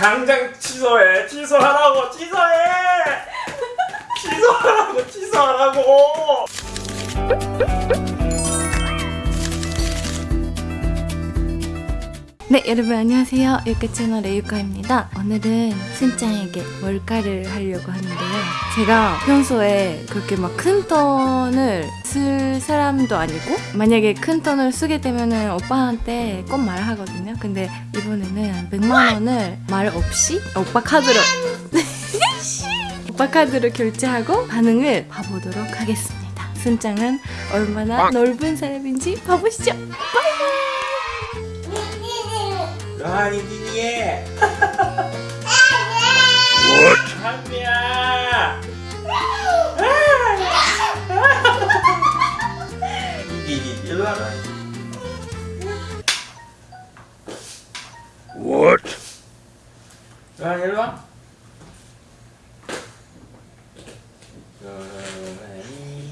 당장 취소해. 취소하라고. 취소해! 취소하라고. 취소하라고. 네 여러분 안녕하세요. 유카 채널 레유카입니다. 오늘은 순짱에게 뭘까를 하려고 하는데요. 제가 평소에 그렇게 막큰쓸 사람도 아니고 만약에 큰 톤을 쓰게 되면은 오빠한테 꼭 말하거든요. 근데 이번에는 100만 원을 말 없이 오빠 카드로 오빠 카드로 결제하고 반응을 봐보도록 하겠습니다. 순짱은 얼마나 넓은 사람인지 봐보시죠. 아니 니니에? 한미야 니니 일로 와라 What? 아 일로 와 그러니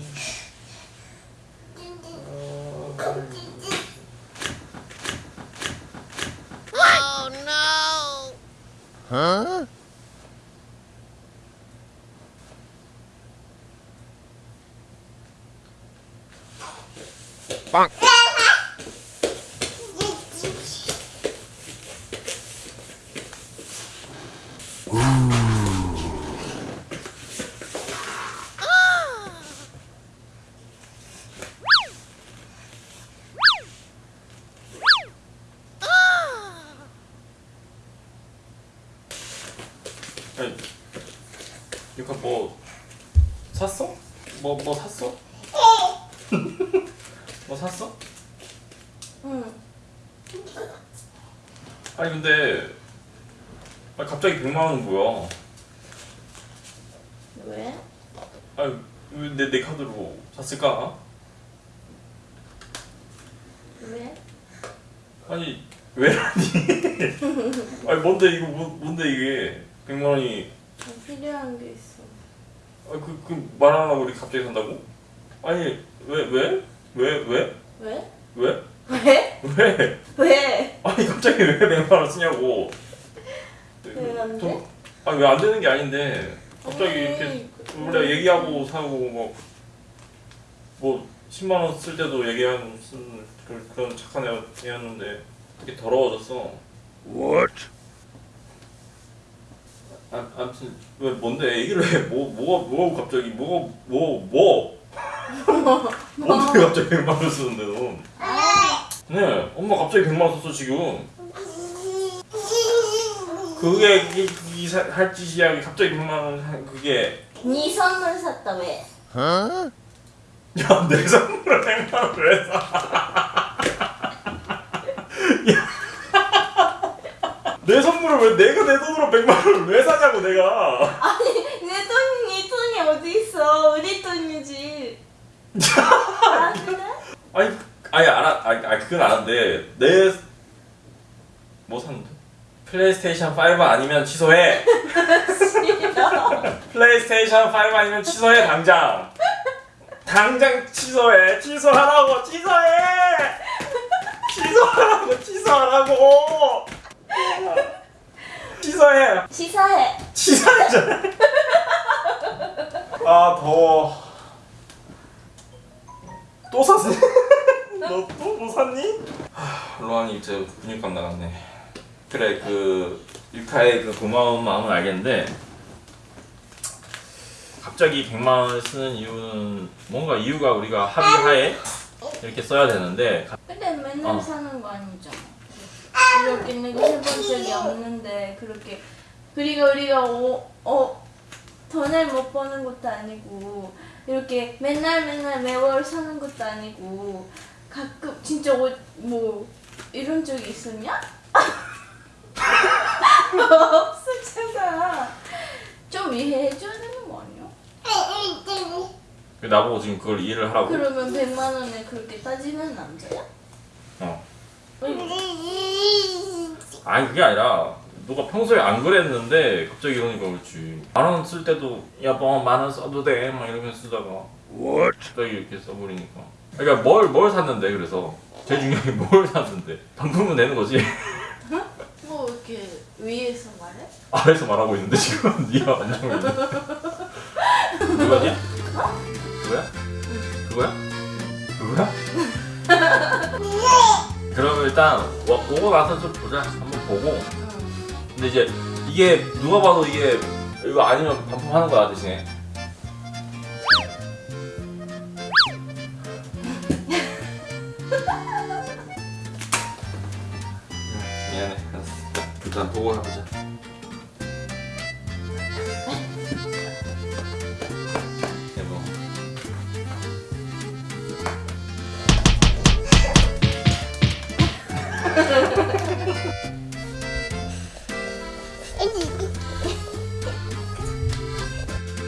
Huh? Bonk. 아니, 유카 뭐 샀어? 뭐 뭐 샀어? 뭐 샀어? 응 아니 근데 아니 갑자기 100만 원은 뭐야? 왜? 아니 왜내 내 카드로 샀을까? 왜? 아니 왜라니? 아니 뭔데 이거 뭐, 뭔데 이게 100만 원이 필요한 게 있어 아그 그말안 하고 우리 갑자기 산다고? 아니 왜 왜? 왜 왜? 왜? 왜? 왜? 왜? 왜? 아니 갑자기 왜 100만 원 쓰냐고 왜안 돼? 돈- 아니 왜 안 되는 게 아닌데 갑자기 아니, 이렇게 그- 원래 얘기하고 사고 뭐, 뭐 10만 원 쓸 때도 얘기하는 쓰는 그- 그런 착한 애- 애였는데 되게 더러워졌어 What? 아, 아무튼 왜 뭔데 얘기를 해 뭐 뭐가 뭐가 갑자기 뭐가 뭐 뭐 뭔데 갑자기 100만 원 쓰는데 넌 네, 엄마 갑자기 100만 원 썼어 지금 그게 이 할 짓이야 갑자기 100만 원 하- 그게 네 선물 샀다 왜? Huh? 야, 내 선물을 100만 원을 왜 사? 야. 내 선물을 왜 내가 내 돈으로 100만 원을 왜 사냐고 내가. 아니 내 돈이 네 돈이 어디 있어 우리 돈이지 아? 아니, 아니 알아, 아니, 아니 그건 아는데 내뭐 샀는데? 플레이스테이션 5 아니면 취소해. 플레이스테이션 5 아니면 취소해 당장. 당장 취소해. 취소하라고. 취소해. 취소하라고. 취소하라고. 취소해. 시사해 취소하잖아. 아 더워. 또 샀어? 너 또 뭐 샀니? 하, 로한이 이제 근육감 나갔네. 그래 그 유카의 그 고마운 마음은 알겠는데 갑자기 100만 원을 쓰는 이유는 뭔가 이유가 우리가 합의하에 이렇게 써야 되는데 가- 근데 맨날 어. 사는 거 아니잖아 이렇게 내가 해본 적이 없는데 그렇게 그리고 우리가 오, 어, 돈을 못 버는 것도 아니고 이렇게 맨날 맨날 매월 사는 것도 아니고 가끔 진짜 옷, 뭐 이런 적이 있었냐? 없었잖아 좀 이해해줘야 되는 거 아니야? 나보고 지금 그걸 이해를 하라고 그러면 100만 원에 그렇게 따지는 남자야? 어. 왜? 아니 그게 아니라 너가 평소에 안 그랬는데 갑자기 이러니까 그렇지 만 원 쓸 때도 여보 만원 써도 돼 막 이러면서 쓰다가 What? 갑자기 이렇게 써버리니까 그러니까 뭘 뭘 샀는데 그래서 제일 중요한 게 뭘 샀는데 반품은 되는 거지 뭐 이렇게 위에서 말해? 아래서 말하고 있는데 지금 네가 안정이 있네. 그거냐? 그거야? 그거야? 그거야? 그러면 일단 와, 오고 나서 좀 보자. 한번 보고. 근데 이제 이게 누가 봐도 이게 이거 아니면 반품하는 거야 대신에. 응, 미안해. 일단 보고 해보자.